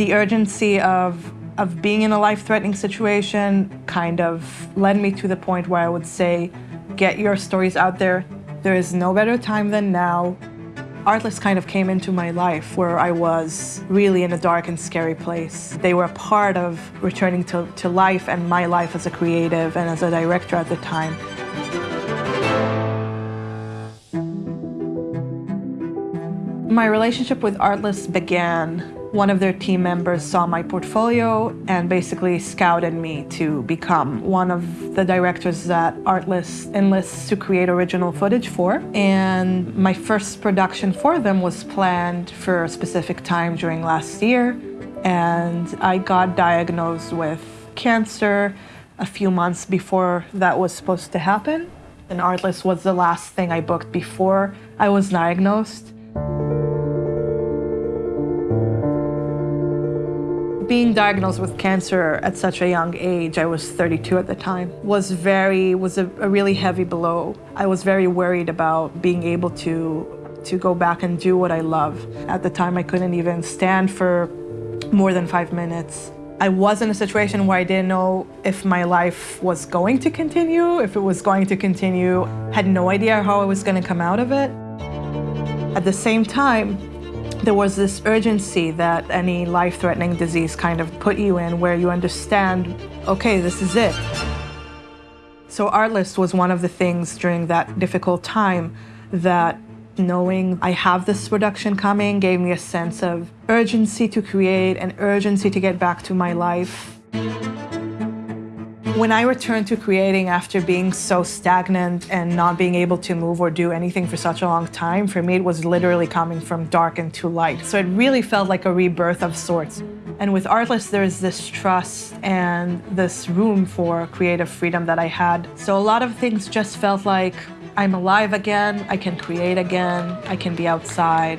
The urgency of, of being in a life-threatening situation kind of led me to the point where I would say, get your stories out there. There is no better time than now. Artlist kind of came into my life where I was really in a dark and scary place. They were a part of returning to, to life and my life as a creative and as a director at the time. My relationship with Artlist began one of their team members saw my portfolio and basically scouted me to become one of the directors that Artlist enlists to create original footage for. And my first production for them was planned for a specific time during last year. And I got diagnosed with cancer a few months before that was supposed to happen. And Artlist was the last thing I booked before I was diagnosed. Being diagnosed with cancer at such a young age, I was 32 at the time, was very, was a, a really heavy blow. I was very worried about being able to, to go back and do what I love. At the time, I couldn't even stand for more than five minutes. I was in a situation where I didn't know if my life was going to continue, if it was going to continue, had no idea how I was going to come out of it. At the same time, there was this urgency that any life-threatening disease kind of put you in where you understand, okay, this is it. So Artlist was one of the things during that difficult time that knowing I have this production coming gave me a sense of urgency to create and urgency to get back to my life. When I returned to creating after being so stagnant and not being able to move or do anything for such a long time, for me it was literally coming from dark into light. So it really felt like a rebirth of sorts. And with Artlist, there's this trust and this room for creative freedom that I had. So a lot of things just felt like I'm alive again, I can create again, I can be outside.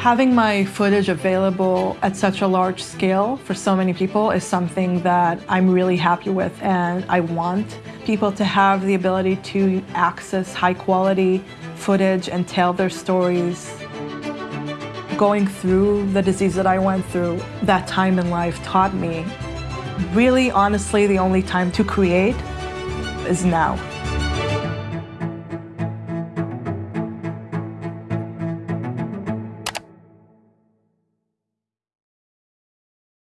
Having my footage available at such a large scale for so many people is something that I'm really happy with and I want people to have the ability to access high quality footage and tell their stories. Going through the disease that I went through, that time in life taught me really honestly the only time to create is now.